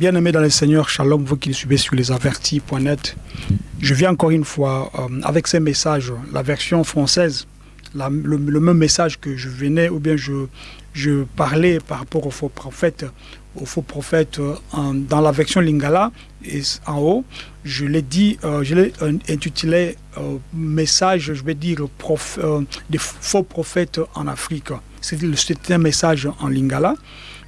Bien-aimés dans le Seigneur, shalom, vous qui le suivez sur lesavertis.net. Je viens encore une fois euh, avec ces messages, la version française, le, même message que je venais, ou bien je, parlais par rapport aux faux prophètes, aux faux prophètes euh, dans la version Lingala, et en haut, je l'ai dit, euh, je l'ai intitulé message, je vais dire, prof- des faux prophètes en Afrique. C'était un message en Lingala.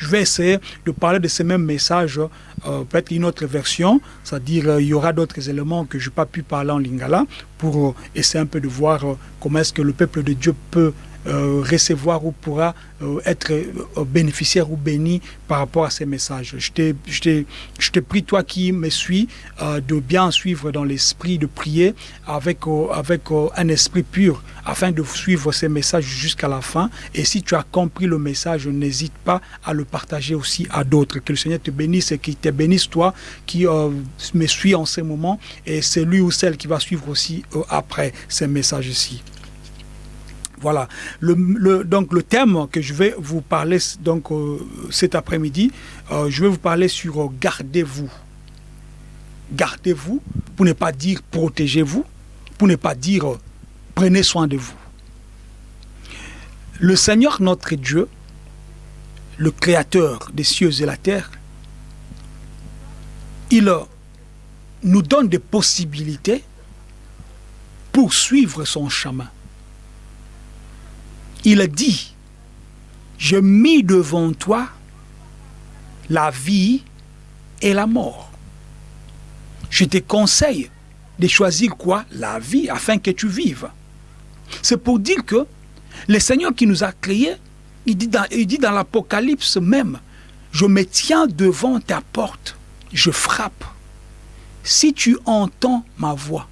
Je vais essayer de parler de ces mêmes messages, euh, peut-être une autre version, c'est-à-dire euh, il y aura d'autres éléments que je n'ai pas pu parler en Lingala pour euh, essayer un peu de voir euh, comment est-ce que le peuple de Dieu peut euh, recevoir ou pourra euh, être euh, bénéficiaire ou béni par rapport à ces messages. Je te prie, toi qui me suis, de bien suivre dans l'esprit, de prier avec, avec un esprit pur afin de suivre ces messages jusqu'à la fin. Et si tu as compris le message, n'hésite pas à le partager aussi à d'autres. Que le Seigneur te bénisse et qu'il te bénisse, toi qui me suis en ce moment. Et c'est lui ou celle qui va suivre aussi après ces messages-ci. Voilà. Donc le thème que je vais vous parler euh, cet après-midi, euh, je vais vous parler sur euh, gardez-vous. Gardez-vous pour ne pas dire protégez-vous, pour ne pas dire prenez soin de vous. Le Seigneur notre Dieu, le Créateur des cieux et la terre, il nous donne des possibilités pour suivre son chemin. Il dit, je mis devant toi la vie et la mort. Je te conseille de choisir quoi? La vie, afin que tu vives. C'est pour dire que le Seigneur qui nous a créés, il dit dans, l'Apocalypse même, je me tiens devant ta porte, je frappe. Si tu entends ma voix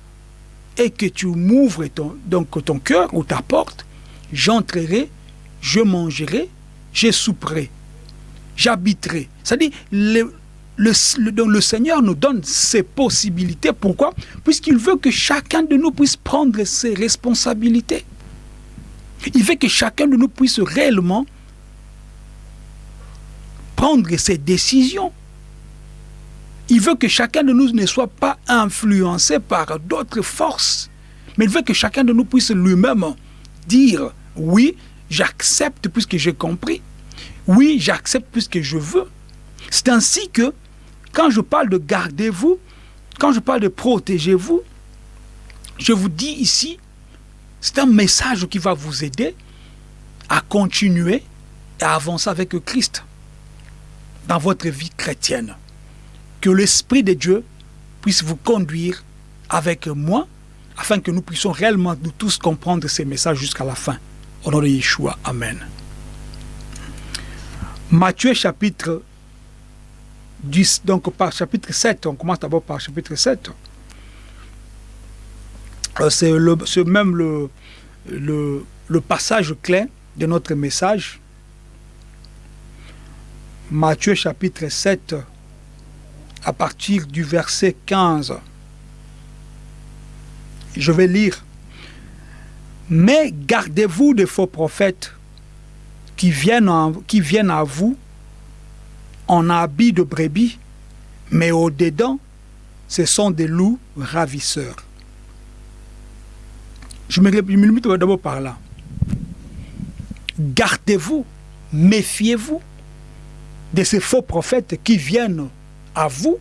et que tu m'ouvres ton cœur ou ta porte, j'entrerai, je mangerai, je souperai, j'habiterai. C'est-à-dire, le, le, Seigneur nous donne ces possibilités. Pourquoi? Puisqu'il veut que chacun de nous puisse prendre ses responsabilités. Il veut que chacun de nous puisse réellement prendre ses décisions. Il veut que chacun de nous ne soit pas influencé par d'autres forces, mais il veut que chacun de nous puisse lui-même dire oui, j'accepte puisque j'ai compris. Oui, j'accepte puisque je veux. C'est ainsi que quand je parle de gardez-vous, quand je parle de protégez-vous, je vous dis ici, c'est un message qui va vous aider à continuer et à avancer avec Christ dans votre vie chrétienne. Que l'Esprit de Dieu puisse vous conduire avec moi afin que nous puissions réellement nous tous comprendre ces messages jusqu'à la fin. Au nom de Yeshua. Amen. Matthieu chapitre 10, donc par chapitre 7, on commence d'abord par chapitre 7. Euh, C'est même le, le, le passage clé de notre message. Matthieu chapitre 7, à partir du verset 15. Je vais lire. Mais gardez-vous des faux prophètes qui viennent, à vous en habit de brebis, mais au-dedans, ce sont des loups ravisseurs. Je me, je me limite d'abord par là. Gardez-vous, méfiez-vous de ces faux prophètes qui viennent à vous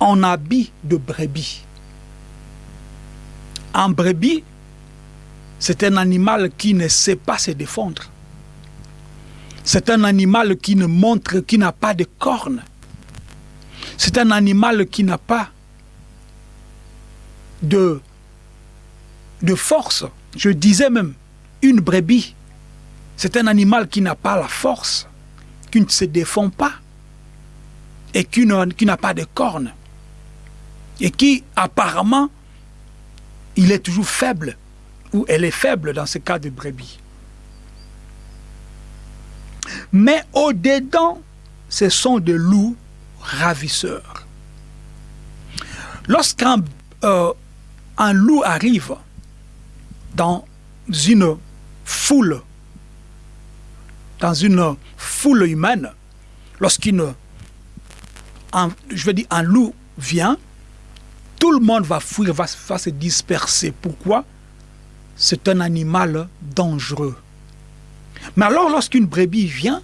en habit de brebis. Un brebis, c'est un animal qui ne sait pas se défendre. C'est un animal qui ne montre, qui n'a pas de cornes. C'est un animal qui n'a pas de, de force. Je disais même, une brebis, c'est un animal qui n'a pas la force, qui ne se défend pas et qui n'a pas de cornes. Et qui, apparemment, il est toujours faible, ou elle est faible dans ce cas de brebis. Mais au-dedans, ce sont des loups ravisseurs. Lorsqu'un euh, loup arrive dans une foule, dans une foule humaine, lorsqu'une loup vient, tout le monde va fuir, va, se disperser. Pourquoi? C'est un animal dangereux. Mais alors, lorsqu'une brebis vient,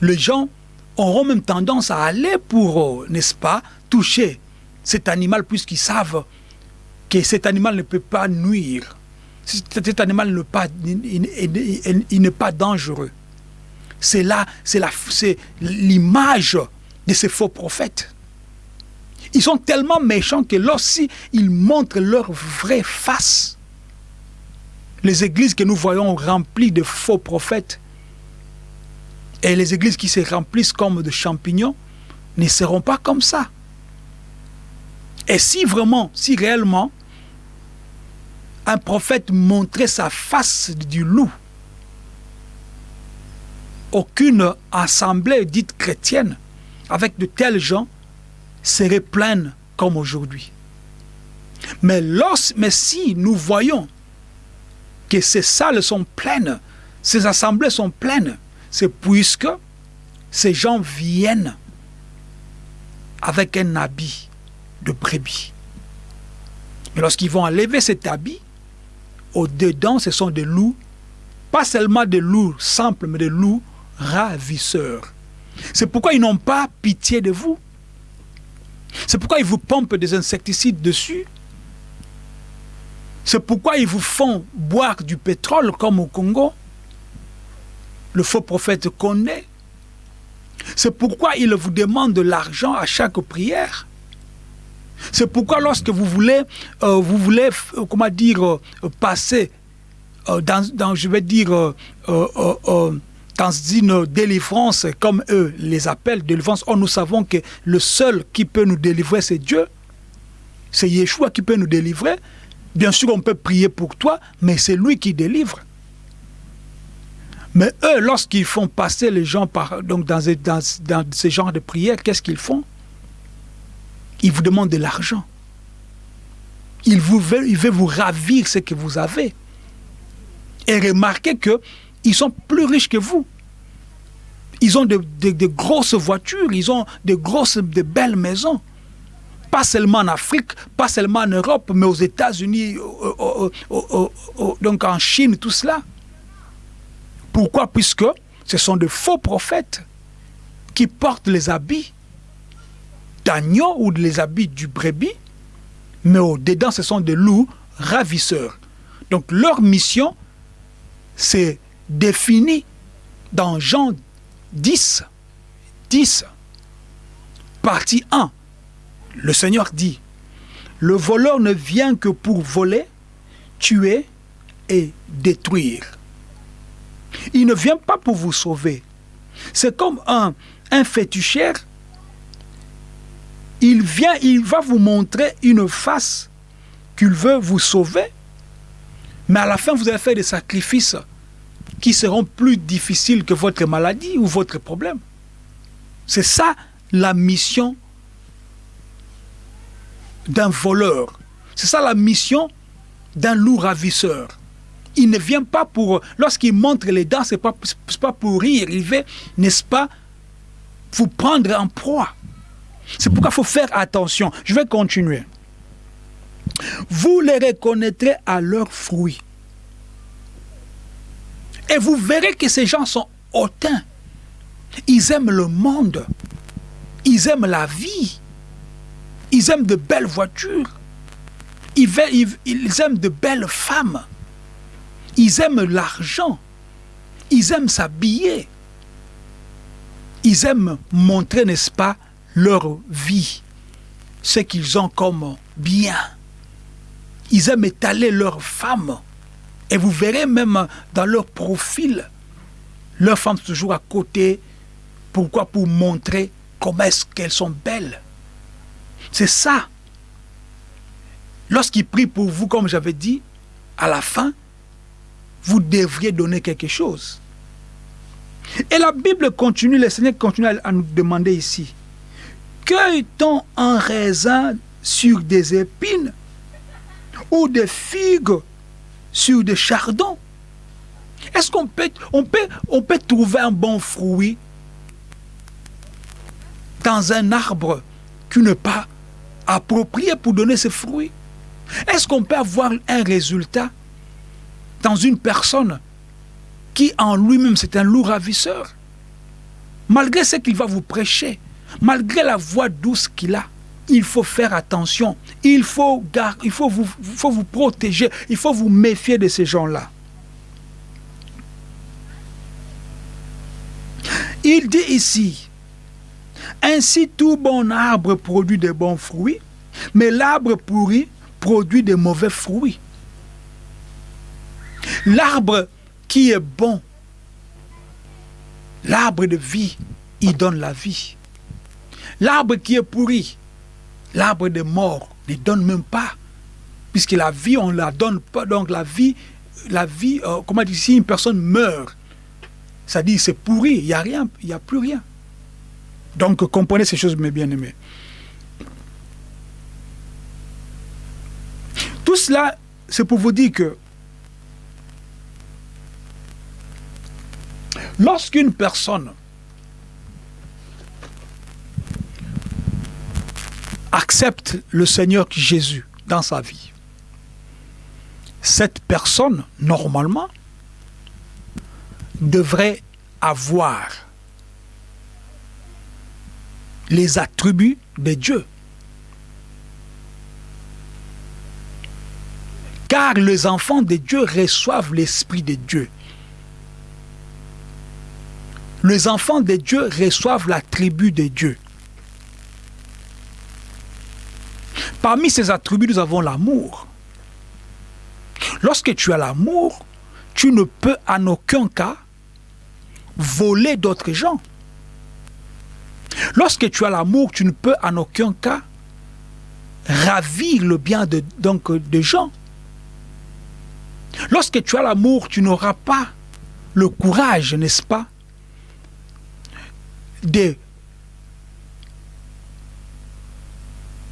les gens auront même tendance à aller pour, euh, n'est-ce pas, toucher cet animal puisqu'ils savent que cet animal ne peut pas nuire. Cet animal n'est pas, il, n'est pas dangereux. C'est là, c'est l'image de ces faux prophètes. Ils sont tellement méchants que lorsqu'ils montrent leur vraie face, les églises que nous voyons remplies de faux prophètes et les églises qui se remplissent comme de champignons ne seront pas comme ça. Et si vraiment, si réellement, un prophète montrait sa face du loup, aucune assemblée dite chrétienne avec de tels gens serait pleine comme aujourd'hui. Mais, mais si nous voyons que ces salles sont pleines, ces assemblées sont pleines, c'est puisque ces gens viennent avec un habit de brebis. Mais lorsqu'ils vont enlever cet habit, au-dedans, ce sont des loups, pas seulement des loups simples, mais des loups ravisseurs. C'est pourquoi ils n'ont pas pitié de vous. C'est pourquoi ils vous pompent des insecticides dessus. C'est pourquoi ils vous font boire du pétrole comme au Congo. Le faux prophète connaît. C'est pourquoi ils vous demandent de l'argent à chaque prière. C'est pourquoi lorsque vous voulez, euh, vous voulez euh, comment dire, euh, passer dans, je vais dire, dans une délivrance, comme eux les appellent, délivrance, oh, nous savons que le seul qui peut nous délivrer, c'est Dieu. C'est Yeshua qui peut nous délivrer. Bien sûr, on peut prier pour toi, mais c'est lui qui délivre. Mais eux, lorsqu'ils font passer les gens donc dans, dans, ce genre de prière, qu'est-ce qu'ils font? Ils vous demandent de l'argent. Ils, ils veulent vous ravir ce que vous avez. Et remarquez qu'ils sont plus riches que vous. Ils ont de, grosses voitures, ils ont de grosses, de belles maisons. Pas seulement en Afrique, pas seulement en Europe, mais aux États-Unis, donc en Chine, tout cela. Pourquoi? Puisque ce sont de faux prophètes qui portent les habits d'agneau ou les habits du brebis, mais au-dedans, ce sont des loups ravisseurs. Donc leur mission, c'est défini dans Jean 10, 10, partie 1. Le Seigneur dit, le voleur ne vient que pour voler, tuer et détruire. Il ne vient pas pour vous sauver. C'est comme un, un. Il vient, il va vous montrer une face qu'il veut vous sauver. Mais à la fin, vous allez faire des sacrifices qui seront plus difficiles que votre maladie ou votre problème. C'est ça la mission d'un voleur. C'est ça la mission d'un loup ravisseur il ne vient pas pour... Lorsqu'il montre les dents, ce n'est pas, pour rire. Il veut, n'est-ce pas, vous prendre en proie. C'est pourquoi il faut faire attention. Je vais continuer. Vous les reconnaîtrez à leurs fruits. Et vous verrez que ces gens sont hautains. Ils aiment le monde. Ils aiment la vie. Ils aiment de belles voitures. Ils, aiment de belles femmes. Ils aiment l'argent. Ils aiment s'habiller. Ils aiment montrer, n'est-ce pas, leur vie, ce qu'ils ont comme bien. Ils aiment étaler leurs femmes. Et vous verrez même dans leur profil, leurs femmes toujours à côté. Pourquoi? Pour montrer comment est-ce qu'elles sont belles. C'est ça. Lorsqu'ils prient pour vous, comme j'avais dit, à la fin, vous devriez donner quelque chose. Et la Bible continue, le Seigneur continue à nous demander ici, cueille-t-on un raisin sur des épines ou des figues sur des chardons. Est-ce qu'on peut, trouver un bon fruit dans un arbre qui n'est pas approprié pour donner ses fruits Est-ce qu'on peut avoir un résultat dans une personne qui en lui-même c'est un loup ravisseur? Malgré ce qu'il va vous prêcher, malgré la voix douce qu'il a, il faut faire attention, il faut, il faut, vous, vous protéger, il faut vous méfier de ces gens-là. Il dit ici, ainsi tout bon arbre produit de bons fruits, mais l'arbre pourri produit de mauvais fruits. L'arbre qui est bon, l'arbre de vie, il donne la vie. L'arbre qui est pourri, l'arbre de mort, ne donne même pas. Puisque la vie, on ne la donne pas. Donc la vie, la vie euh, comment dire, si une personne meurt, ça dit c'est pourri, il a rien, il n'y a plus rien. Donc comprenez ces choses, mes bien-aimés. Tout cela, c'est pour vous dire que lorsqu'une personne accepte le Seigneur Jésus dans sa vie, cette personne, normalement, devrait avoir les attributs de Dieu. Car les enfants de Dieu reçoivent l'Esprit de Dieu. Les enfants de Dieu reçoivent l'attribut de Dieu. Parmi ces attributs, nous avons l'amour. Lorsque tu as l'amour, tu ne peux en aucun cas voler d'autres gens. Lorsque tu as l'amour, tu ne peux en aucun cas ravir le bien de, donc, gens. Lorsque tu as l'amour, tu n'auras pas le courage, n'est-ce pas, de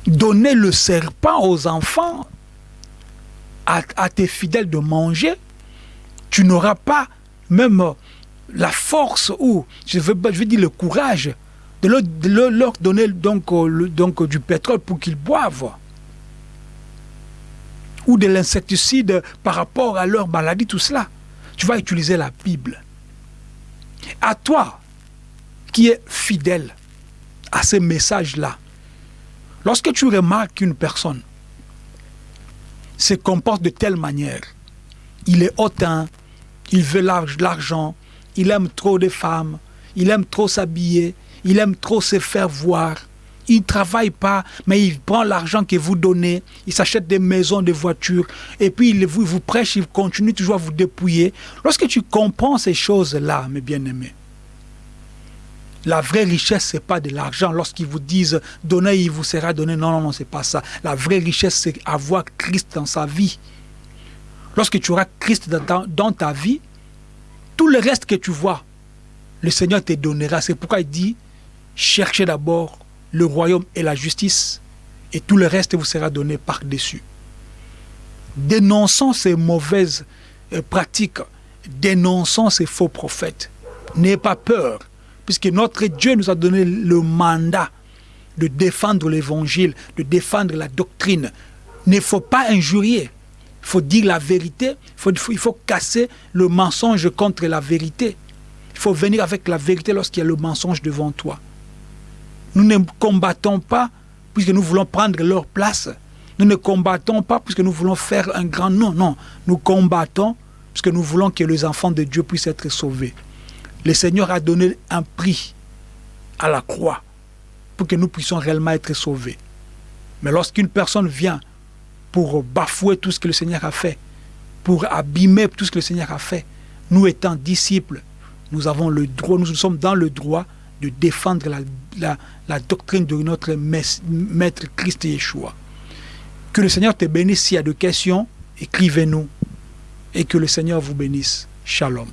donner le serpent aux enfants, à, tes fidèles de manger. Tu n'auras pas même la force ou, je veux, je dire, le courage de leur, donner donc, euh, donc, du pétrole pour qu'ils boivent. Ou de l'insecticide par rapport à leur maladie, tout cela. Tu vas utiliser la Bible. À toi, qui es fidèle à ces messages-là, lorsque tu remarques qu'une personne se comporte de telle manière, il est hautain, il veut l'argent, il aime trop de femmes, il aime trop s'habiller, il aime trop se faire voir. Il ne travaille pas, mais il prend l'argent que vous donnez, il s'achète des maisons, des voitures, et puis il vous, vous prêche, il continue toujours à vous dépouiller. Lorsque tu comprends ces choses-là, mes bien-aimés, la vraie richesse, ce n'est pas de l'argent. Lorsqu'ils vous disent donnez, il vous sera donné. Non, non, non, ce n'est pas ça. La vraie richesse, c'est avoir Christ dans sa vie. Lorsque tu auras Christ dans ta vie, tout le reste que tu vois, le Seigneur te donnera. C'est pourquoi il dit, cherchez d'abord le royaume et la justice, et tout le reste vous sera donné par-dessus. Dénonçons ces mauvaises euh, pratiques, dénonçons ces faux prophètes. N'ayez pas peur, puisque notre Dieu nous a donné le mandat de défendre l'évangile, de défendre la doctrine. Il ne faut pas injurier. Il faut dire la vérité, il faut, casser le mensonge contre la vérité. Il faut venir avec la vérité lorsqu'il y a le mensonge devant toi. Nous ne combattons pas puisque nous voulons prendre leur place. Nous ne combattons pas puisque nous voulons faire un grand nom. Non, nous combattons puisque nous voulons que les enfants de Dieu puissent être sauvés. Le Seigneur a donné un prix à la croix pour que nous puissions réellement être sauvés. Mais lorsqu'une personne vient pour bafouer tout ce que le Seigneur a fait, pour abîmer tout ce que le Seigneur a fait. Nous étant disciples, nous avons le droit, nous sommes dans le droit de défendre la, doctrine de notre Maître Christ Yeshua. Que le Seigneur te bénisse. S'il y a des questions, écrivez-nous. Et que le Seigneur vous bénisse. Shalom.